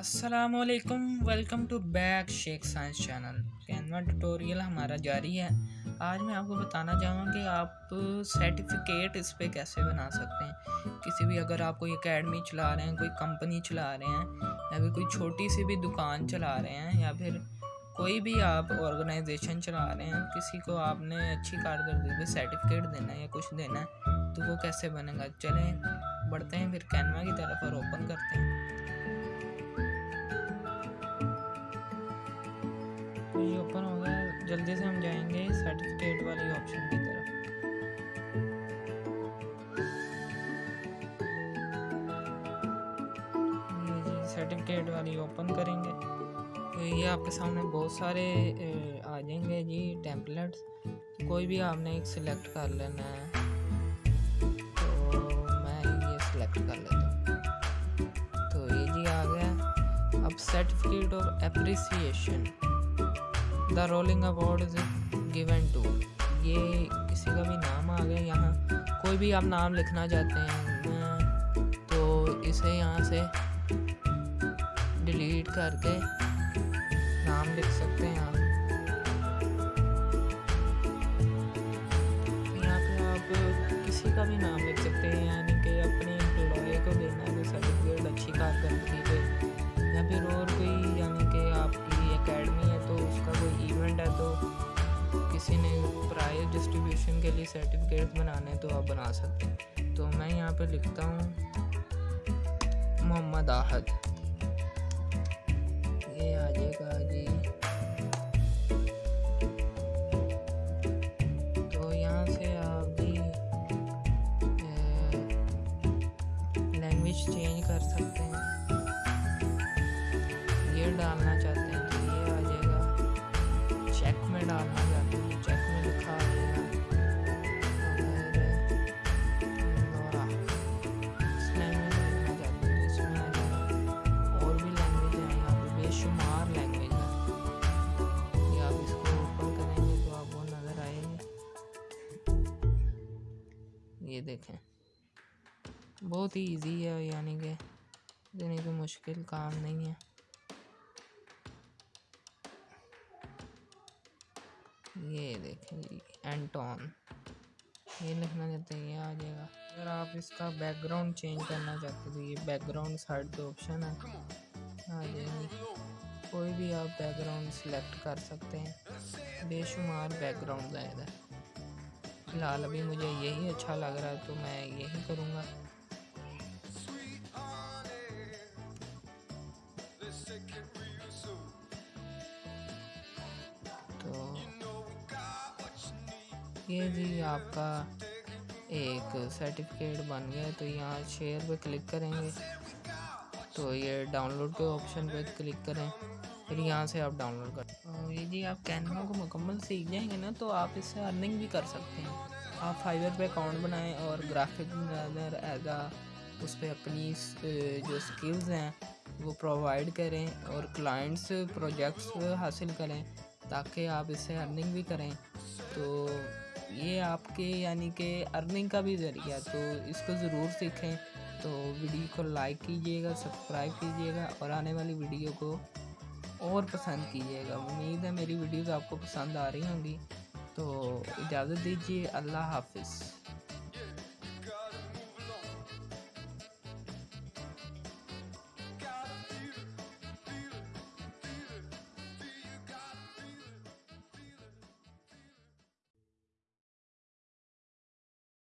السلام علیکم welcome to back Sheikh science channel Canva tutorial ہمارا جاری ہے۔ آج میں آپ کو بتانا چاہوں گا کہ آپ سرٹیفکیٹ اس پہ کیسے بنا سکتے ہیں۔ کسی بھی اگر آپ کوئی اکیڈمی چلا رہے ہیں، کوئی کمپنی چلا رہے ہیں، یا پھر کوئی چھوٹی سی بھی دکان چلا رہے ہیں، یا پھر کوئی بھی آپ آرگنائزیشن چلا رہے ہیں، کسی کو آپ نے اچھی کارکردگی پہ سرٹیفکیٹ دینا ہے یا کچھ دینا ہے، تو وہ کیسے بنے گا؟ چلیں، بڑھتے ہیں پھر کینوا کی طرف اور اوپن کرتے ہیں۔ گیا سے ہم جائیں گے سرٹیفکیٹ والی آپشن کی طرف۔ جی سرٹیفکیٹ والی اوپن کریں گے۔ تو یہ آپ کے سامنے بہت سارے آ جائیں گے جی ٹیمپلیٹس کوئی بھی آپ نے ایک سلیکٹ کر لینا ہے، تو میں یہ سلیکٹ کر لیتا ہوں۔ تو یہ جی آ گیا۔ اب certificate of appreciation the rolling award is given to یہ کسی کا بھی نام آ گیا یہاں. کوئی بھی آپ نام لکھنا چاہتے ہیں، تو اسے یہاں سے ڈیلیٹ کر کے نام لکھ سکتے ہیں آپ. یہاں پہ آپ کسی کا بھی نام لکھ سکتے ہیں یعنی کہ اپنے امپلائی کو دینا ہے سرٹیفکیٹ اچھی کارکردگی پہ. یا پھر اور کوئی یعنی کے سرٹیفکیٹ بنانے تو آپ بنا سکتے ہیں۔ تو میں یہاں پہ لکھتا ہوں، محمد آحد۔ یہ آ جائے گا جی۔ تو یہاں سے آپ جی لینگویج چینج کر سکتے ہیں۔ دیکھیں۔ بہت ہی ایزی ہے یعنی کہ یعنی کہ مشکل کام نہیں ہے۔ یہ دیکھیں جی اینٹون یہ لکھنا چاہتے ہیں، یہ آ جائے گا۔ اگر آپ اس کا بیک گراؤنڈ چینج کرنا چاہتے ہیں تو یہ بیک گراؤنڈ سائڈ پہ آپشن ہے آ جائے گی کوئی بھی آپ بیک گراؤنڈ سلیکٹ کر سکتے ہیں۔ بے شمار بیک گراؤنڈ ہے۔ ادھر فی الحال ابھی مجھے یہی اچھا لگ رہا ہے، تو میں یہی کروں گا۔ تو یہ جی آپ کا ایک سرٹیفکیٹ بن گیا تو یہاں شیئر پہ کلک کریں گے۔ تو یہ ڈاؤن لوڈ کے آپشن پہ کلک کریں۔ پھر یہاں سے آپ ڈاؤن لوڈ کریں یہ جی آپ کینوا کو مکمل سیکھ جائیں گے نا تو آپ اس سے ارننگ بھی کر سکتے ہیں۔ آپ فائبر پہ اکاؤنٹ بنائیں اور گرافک ڈیزائنر ایز آ اس پہ اپنی جو اسکلز ہیں وہ پرووائڈ کریں اور کلائنٹس پروجیکٹس حاصل کریں تاکہ آپ اس سے ارننگ بھی کریں۔ تو یہ آپ کے یعنی کہ ارننگ کا بھی ذریعہ تو اس کو ضرور سیکھیں۔ تو ویڈیو کو لائک کیجیے گا سبسکرائب کیجیے گا اور آنے والی ویڈیو کو اور پسند کیجیے گا۔ امید ہے میری ویڈیوز آپ کو پسند آ رہی ہوں گی۔ تو اجازت دیجیے، اللہ حافظ۔